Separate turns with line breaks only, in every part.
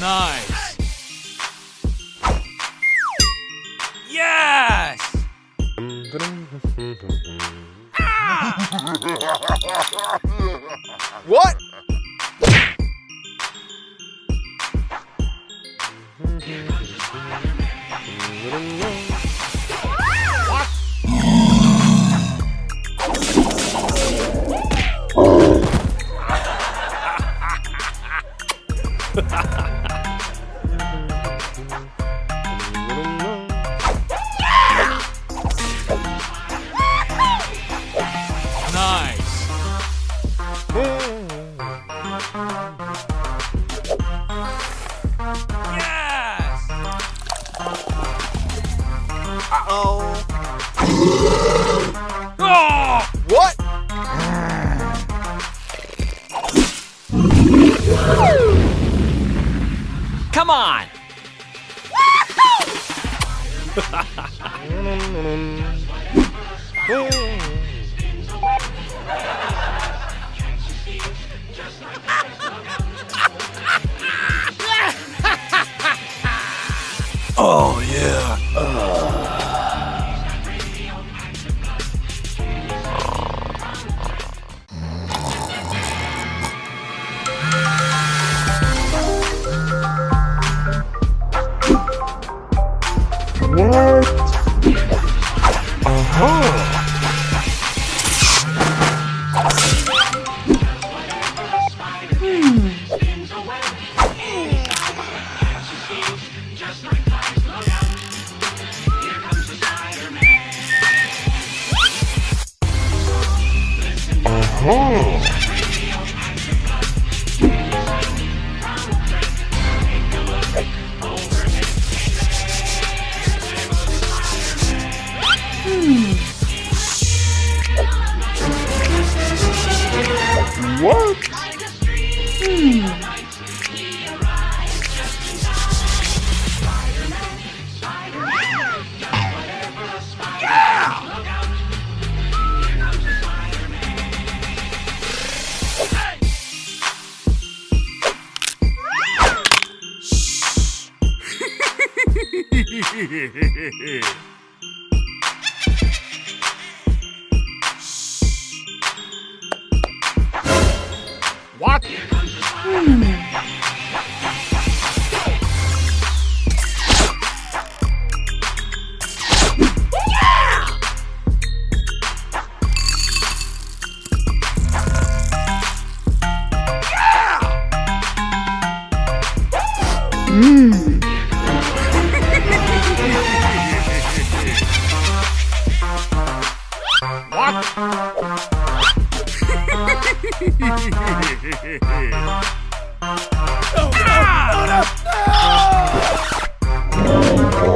Nice! Come on!
Oh, yeah. Hey!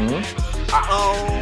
Mm-hmm.
Uh-oh.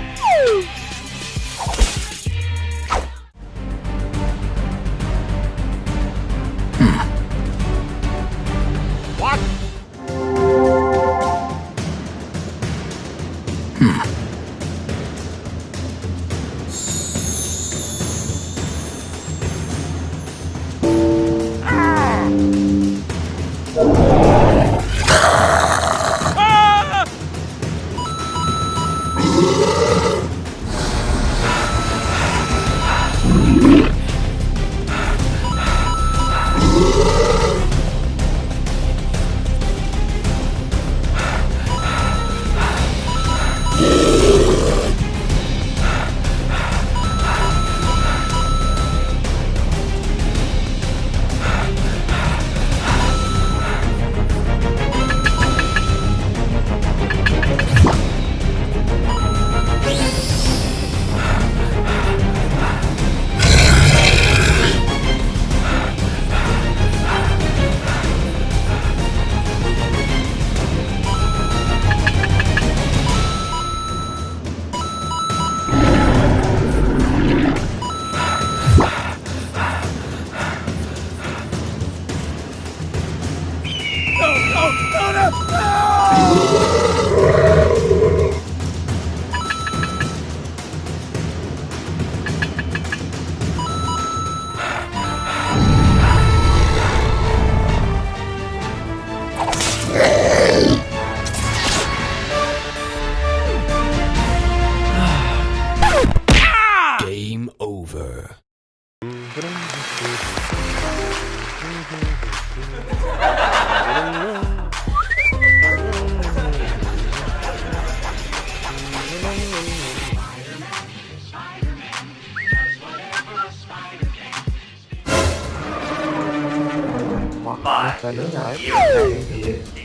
Hey!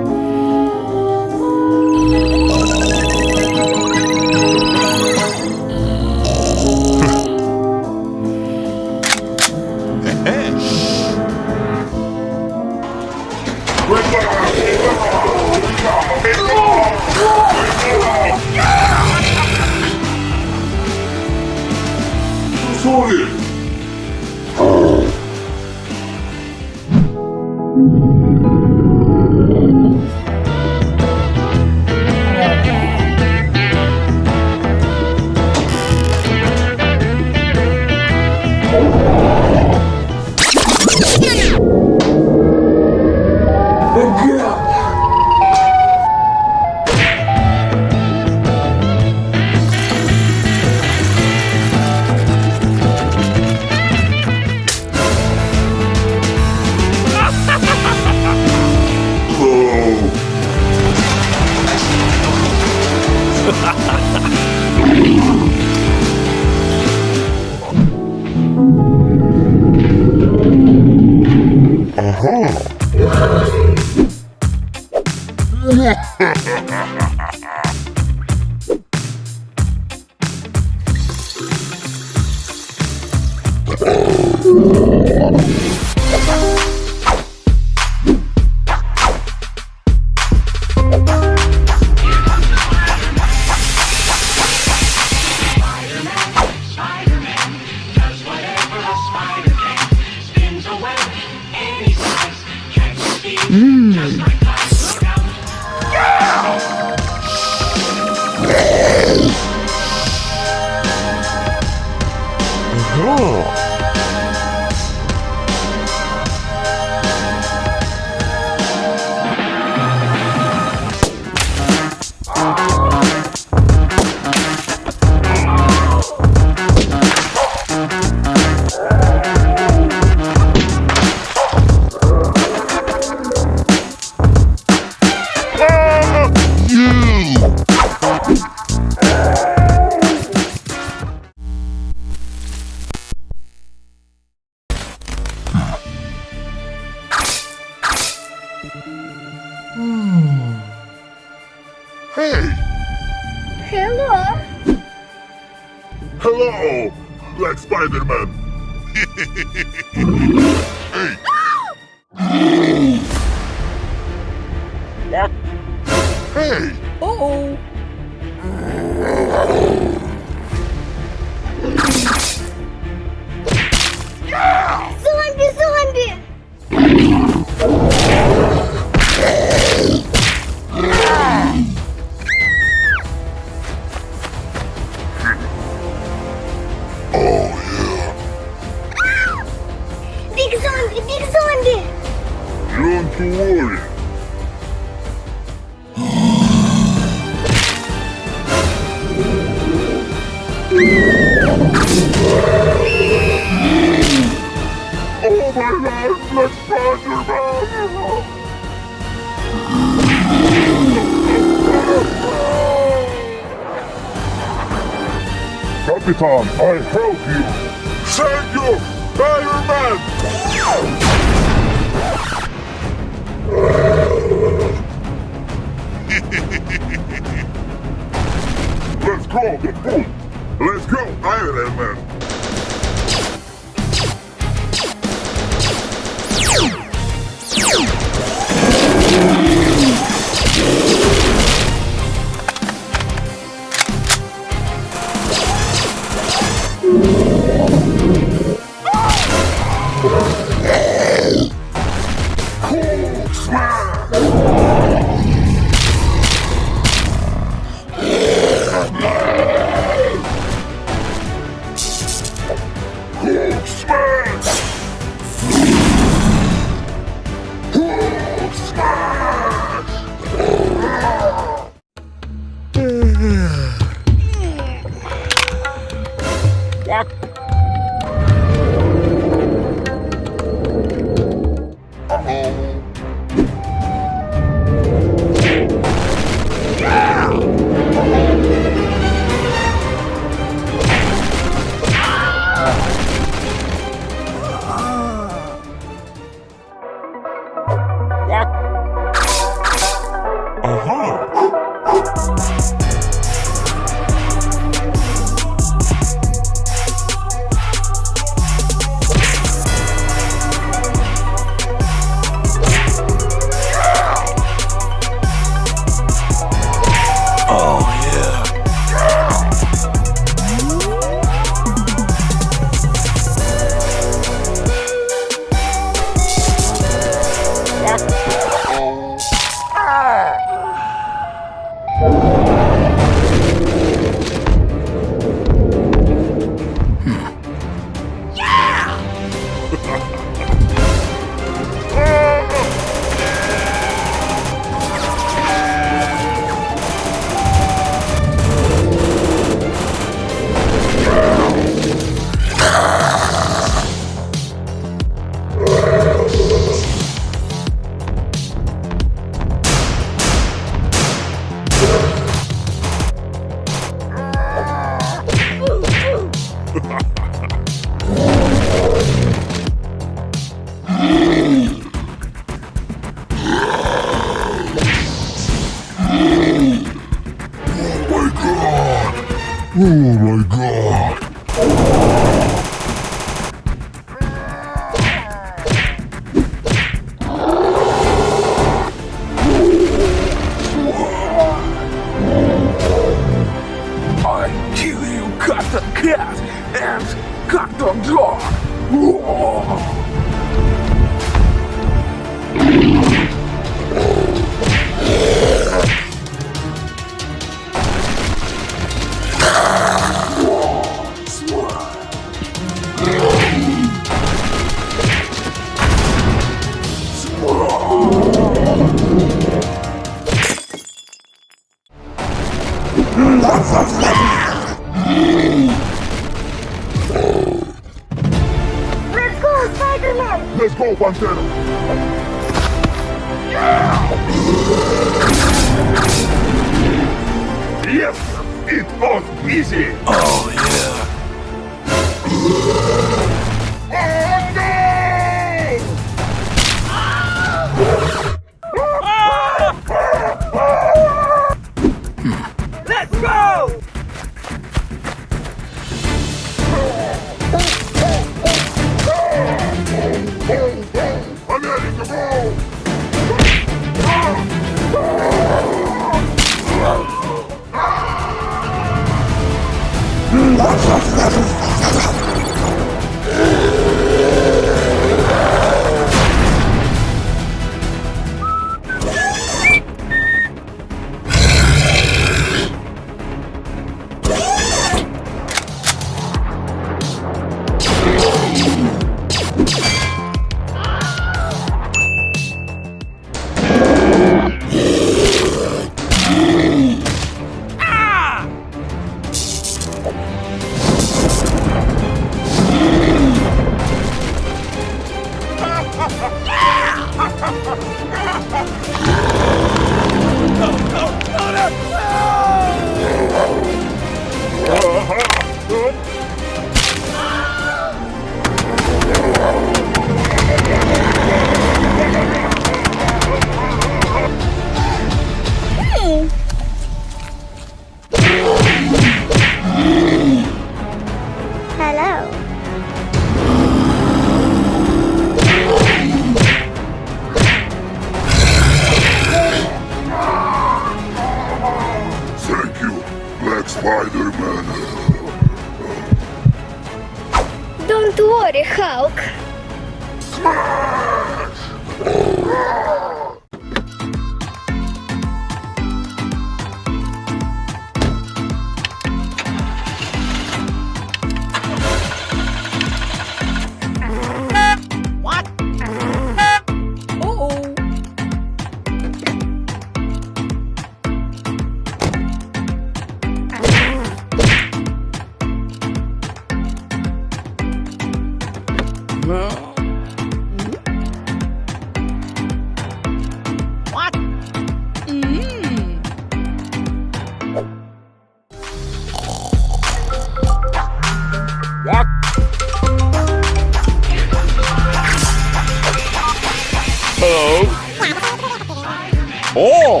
Oh!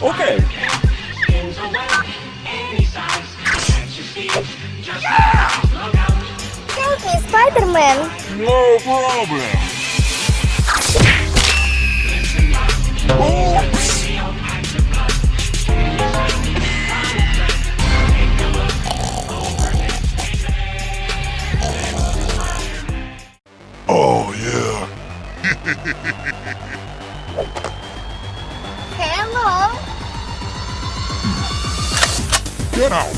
Okay.
Thank you, Spider-Man.
No problem.
Out.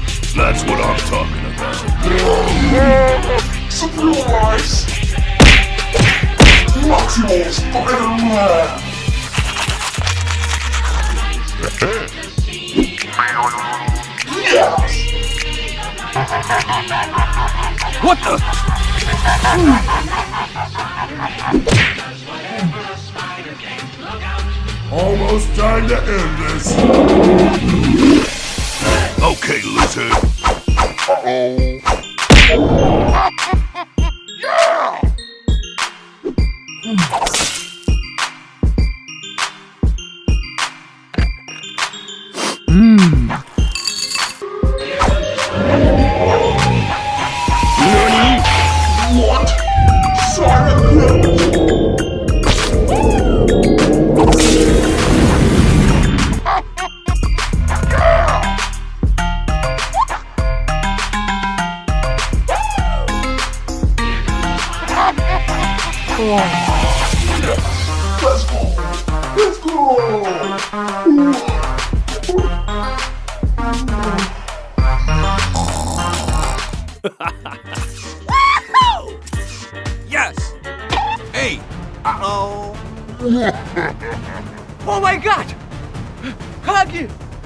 That's what I'm talking about.
Surprise! Maximal Spider-Man! yes!
What the?
Almost time to end this.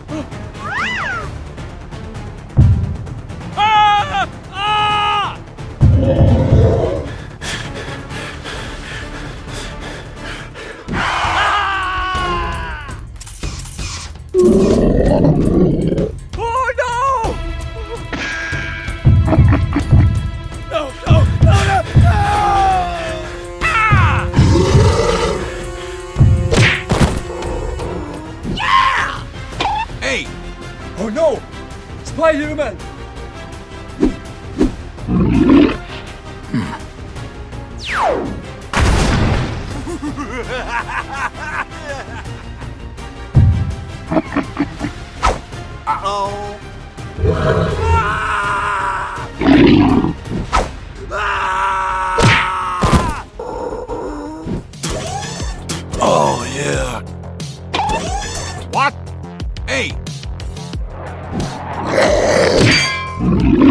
Huggy! ah! Ah! Uh-oh! Ah! Ah!
Oh yeah.
What? Hey!
Oh,
my God.